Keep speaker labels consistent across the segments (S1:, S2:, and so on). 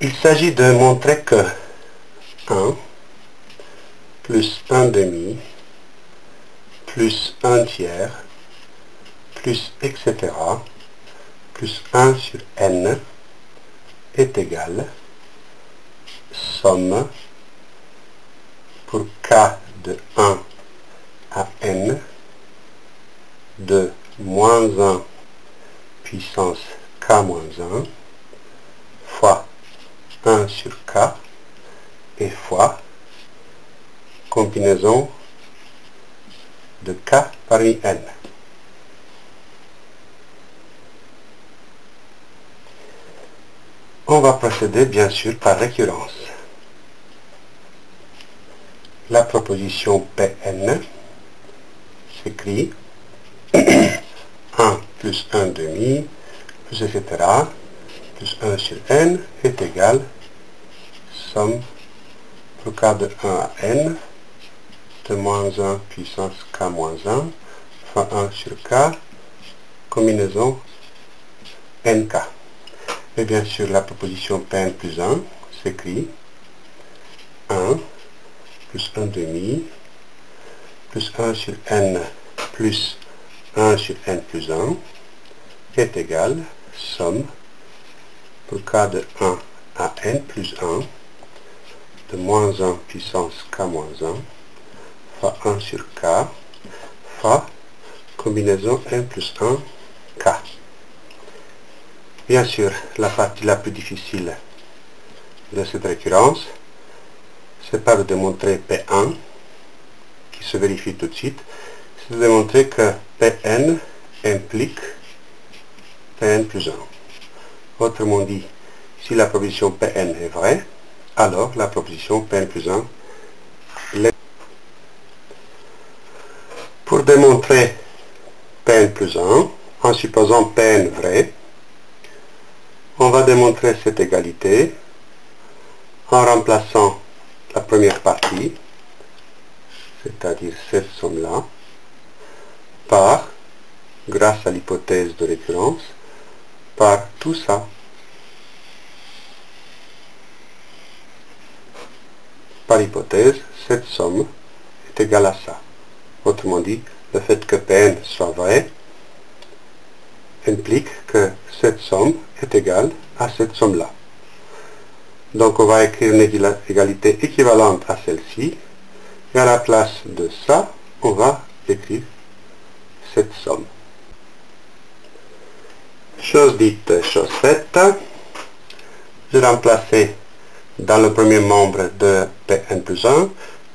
S1: Il s'agit de montrer que 1 plus 1 demi plus 1 tiers plus etc plus 1 sur n est égal somme pour k de 1 à n de moins 1 puissance k moins 1 fois 1 sur k et fois combinaison de k parmi n. On va procéder bien sûr par récurrence. La proposition Pn s'écrit 1 plus 1 demi plus etc plus 1 sur n est égal somme k de 1 à n de moins 1 puissance k moins 1 fois 1 sur k combinaison nk. Et bien sûr la proposition Pn plus 1 s'écrit 1 plus 1 demi plus 1 sur n plus 1 sur n plus 1 est égal somme pour k de 1 à n plus 1 de moins 1 puissance k moins 1 fois 1 sur k fois combinaison n plus 1 k. Bien sûr, la partie la plus difficile de cette récurrence, c'est pas de démontrer P1, qui se vérifie tout de suite, c'est de démontrer que Pn implique Pn plus 1. Autrement dit, si la proposition Pn est vraie, alors la proposition Pn plus 1 l'est. Pour démontrer Pn plus 1, en supposant Pn vrai, on va démontrer cette égalité en remplaçant la première partie, c'est-à-dire cette somme-là, par, grâce à l'hypothèse de récurrence, par tout ça. Par hypothèse, cette somme est égale à ça. Autrement dit, le fait que Pn soit vrai implique que cette somme est égale à cette somme-là. Donc on va écrire une égalité équivalente à celle-ci. Et à la place de ça, on va écrire cette somme. Chose dite, chose faite. Je remplacer dans le premier membre de Pn plus 1,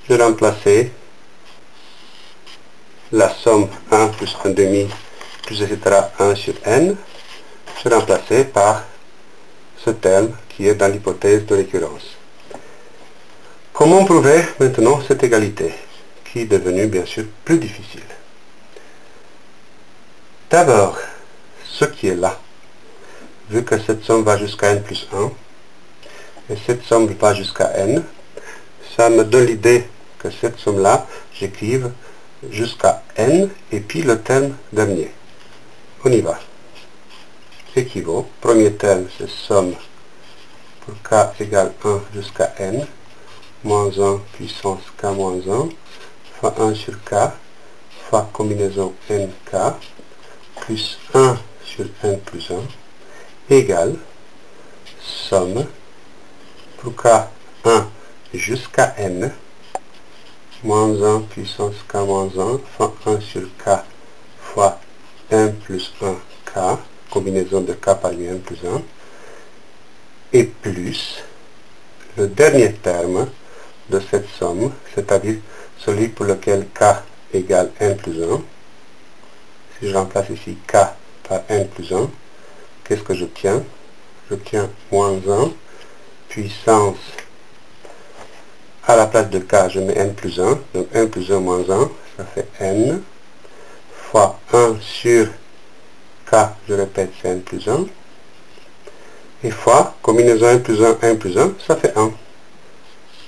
S1: je remplacer la somme 1 plus 1 demi plus etc. 1 sur n, je remplacer par ce terme qui est dans l'hypothèse de récurrence. Comment prouver maintenant cette égalité, qui est devenue bien sûr plus difficile? D'abord, ce qui est là, vu que cette somme va jusqu'à n plus 1, et cette somme va jusqu'à n, ça me donne l'idée que cette somme-là, j'écrive jusqu'à n, et puis le terme dernier. On y va. Équivaut. Premier terme, c'est somme pour k égale 1 jusqu'à n, moins 1 puissance k moins 1, fois 1 sur k, fois combinaison nk, plus 1 sur n plus 1, égale somme pour k 1 jusqu'à n, moins 1 puissance k moins 1, fois 1 sur k, fois 1 plus 1 k, combinaison de k par n plus 1, et plus le dernier terme de cette somme, c'est-à-dire celui pour lequel k égale n plus 1. Si je remplace ici k par n plus 1, qu'est-ce que j'obtiens? J'obtiens moins 1 puissance à la place de k, je mets n plus 1, donc n plus 1 moins 1, ça fait n, fois 1 sur k, je répète, c'est n plus 1, et fois, combinaison 1 plus 1, 1 plus 1, ça fait 1.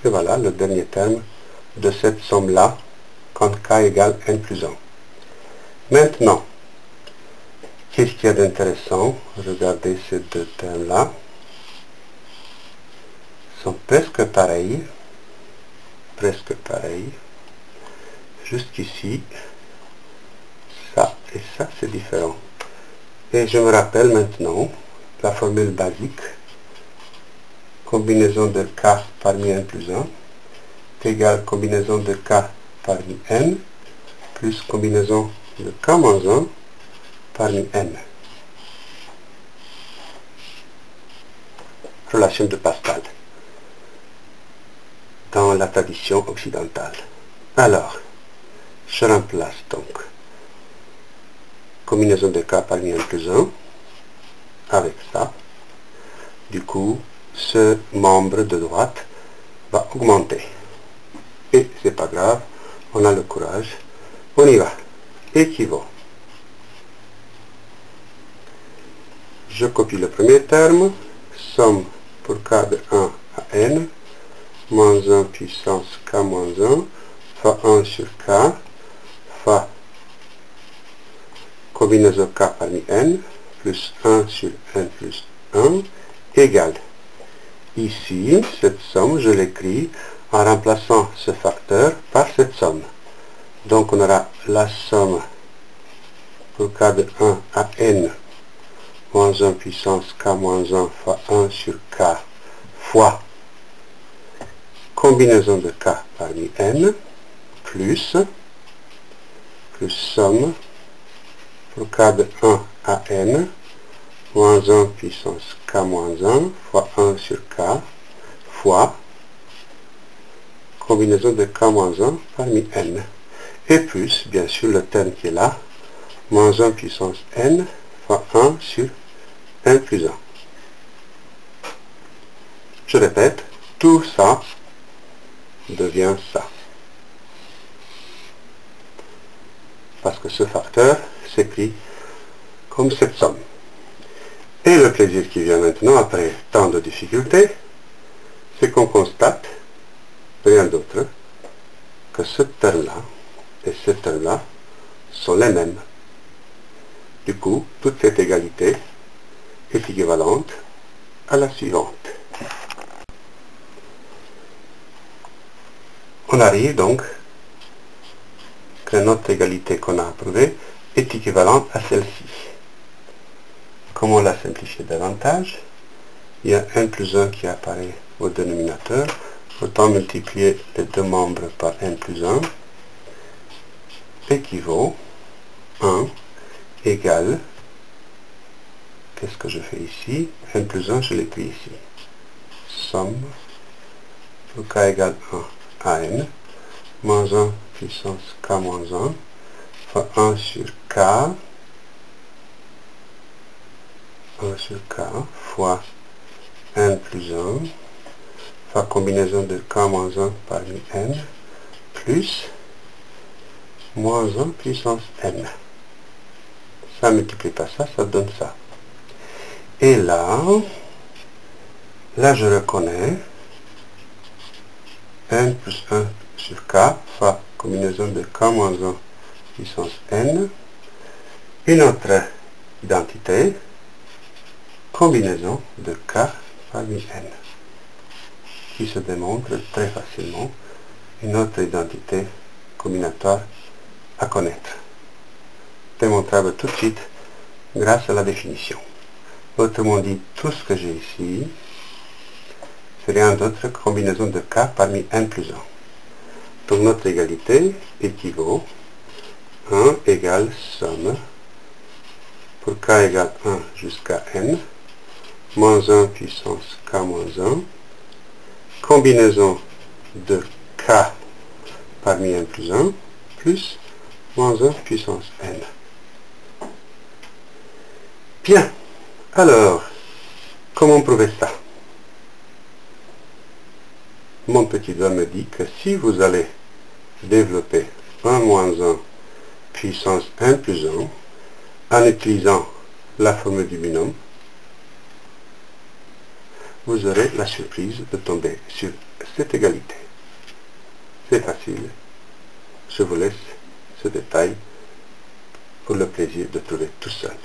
S1: Et voilà le dernier terme de cette somme-là, quand k égale n plus 1. Maintenant, qu'est-ce qu'il y a d'intéressant? Regardez ces deux termes-là. presque pareil, presque pareil. Jusqu'ici, ça et ça, c'est différent. Et je me rappelle maintenant la formule basique, combinaison de k parmi n plus 1, égale combinaison de k parmi n, plus combinaison de k moins 1 parmi n. Relation de Pascal dans la tradition occidentale. Alors, je remplace donc combinaison de k parmi n plus 1 avec ça. Du coup, ce membre de droite va augmenter. Et c'est pas grave, on a le courage. On y va. Équivaut. Je copie le premier terme. Somme pour de 1 à n. Moins 1 puissance k moins 1 fois 1 sur k fois combinaison k parmi n plus 1 sur n plus 1 égale. Ici, cette somme, je l'écris en remplaçant ce facteur par cette somme. Donc on aura la somme pour k de 1 à n moins 1 puissance k moins 1 fois 1 sur k fois combinaison de k parmi n plus plus somme pour k de 1 à n moins 1 puissance k moins 1 fois 1 sur k fois combinaison de k moins 1 parmi n. Et plus, bien sûr, le terme qui est là, moins 1 puissance n fois 1 sur n plus 1. Je répète, tout ça devient ça. Parce que ce facteur s'écrit comme cette somme. Et le plaisir qui vient maintenant, après tant de difficultés, c'est qu'on constate, rien d'autre, que ce terme-là et ce terme-là sont les mêmes. Du coup, toute cette égalité est équivalente à la suivante. On arrive donc que notre égalité qu'on a approuvée est équivalente à celle-ci. Comment la simplifier davantage Il y a 1 plus 1 qui apparaît au dénominateur. Autant multiplier les deux membres par n plus 1 équivaut 1 égale, qu'est-ce que je fais ici? N plus 1, je l'écris ici. Somme pour k égale 1 à n, moins 1 puissance k moins 1, fois 1 sur k, 1 sur k, fois n plus 1, fois combinaison de k moins 1 parmi n, plus moins 1 puissance n. Ça multiplie pas ça, ça donne ça. Et là, là je reconnais n plus 1 sur k fois combinaison de k moins 1 puissance n. Une autre identité, combinaison de k parmi n, qui se démontre très facilement. Une autre identité combinatoire à connaître. Démontrable tout de suite grâce à la définition. Autrement dit, tout ce que j'ai ici, rien d'autre que combinaison de k parmi n plus 1. Donc notre égalité équivaut 1 égale somme pour k égale 1 jusqu'à n, moins 1 puissance k moins 1, combinaison de k parmi n plus 1, plus moins 1 puissance n. Bien, alors, comment prouver ça? Mon petit doigt me dit que si vous allez développer 1 moins 1 puissance 1 plus 1 en utilisant la formule du binôme, vous aurez la surprise de tomber sur cette égalité. C'est facile. Je vous laisse ce détail pour le plaisir de trouver tout seul.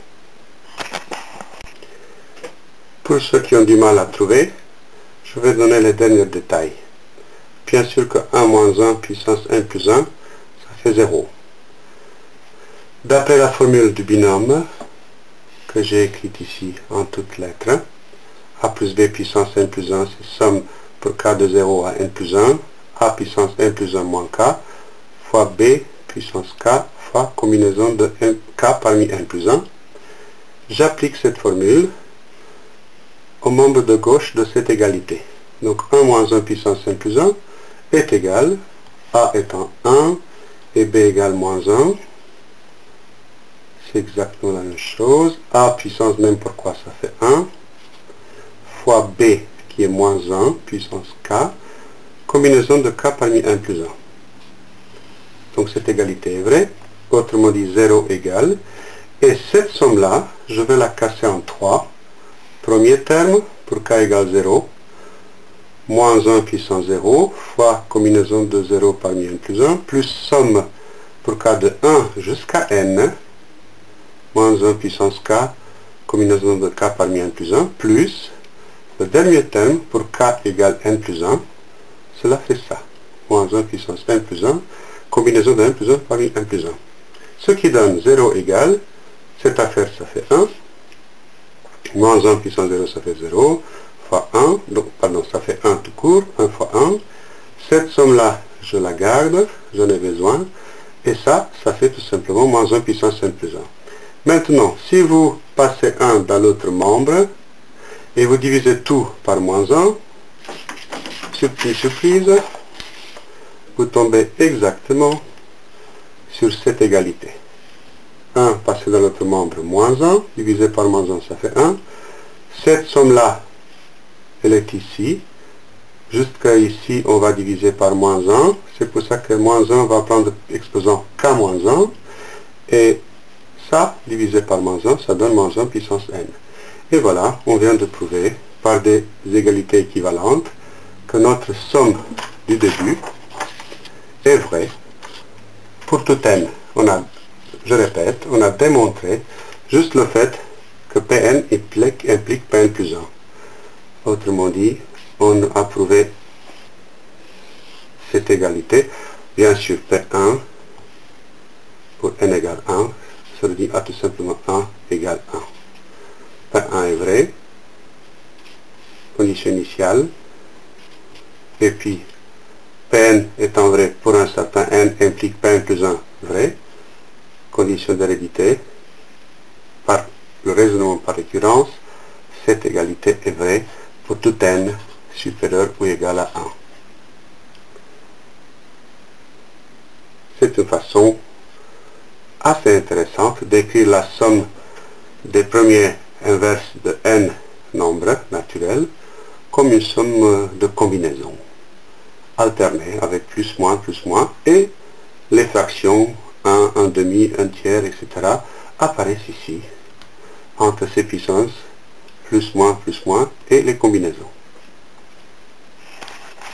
S1: Pour ceux qui ont du mal à trouver, je vais donner les derniers détails. Bien sûr que 1 moins 1 puissance 1 plus 1, ça fait 0. D'après la formule du binôme, que j'ai écrite ici en toutes lettres, a plus b puissance n plus 1, c'est somme pour k de 0 à n plus 1, a puissance n plus 1 moins k, fois b puissance k, fois combinaison de k parmi n plus 1. J'applique cette formule au membre de gauche de cette égalité. Donc 1 moins 1 puissance n plus 1 est égal, a étant 1 et b égale moins 1. C'est exactement la même chose. a puissance même pourquoi ça fait 1 fois b qui est moins 1 puissance k, combinaison de k parmi 1 plus 1. Donc cette égalité est vraie, autrement dit 0 égale, et cette somme-là, je vais la casser en 3. Premier terme, pour k égale 0, moins 1 puissance 0, fois combinaison de 0 parmi n plus 1, plus somme pour k de 1 jusqu'à n, moins 1 puissance k, combinaison de k parmi n plus 1, plus le dernier terme pour k égale n plus 1, cela fait ça. Moins 1 puissance n plus 1, combinaison de n plus 1 parmi n plus 1. Ce qui donne 0 égale, cette affaire ça fait 1, moins 1 puissance 0 ça fait 0, fois 1, donc pardon, ça fait 1 tout court, 1 fois 1. Cette somme-là, je la garde, j'en ai besoin, et ça, ça fait tout simplement moins 1 puissance n plus 1. Maintenant, si vous passez 1 dans l'autre membre, et vous divisez tout par moins 1, surprise, surprise, vous tombez exactement sur cette égalité. 1 passé dans l'autre membre, moins 1, divisé par moins 1, ça fait 1. Cette somme-là, elle est ici. Jusqu'à ici, on va diviser par moins 1. C'est pour ça que moins 1 va prendre exposant k moins 1. Et ça, divisé par moins 1, ça donne moins 1 puissance n. Et voilà, on vient de prouver par des égalités équivalentes que notre somme du début est vraie pour tout n. On a, je répète, on a démontré juste le fait que Pn implique, implique Pn plus 1. Autrement dit, on a prouvé cette égalité. Bien sûr, P1 pour n égale 1, ça veut dire à tout simplement 1 égale 1. P1 est vrai, condition initiale, et puis Pn étant vrai pour un certain n implique Pn plus 1 vrai, condition d'hérédité, par le raisonnement par récurrence, cette égalité est vraie tout n supérieur ou égal à 1. C'est une façon assez intéressante d'écrire la somme des premiers inverse de n nombres naturels comme une somme de combinaison alternée avec plus, moins, plus, moins et les fractions 1, 1 demi, 1 tiers, etc. apparaissent ici entre ces puissances plus, moins, plus, moins et les combinaisons.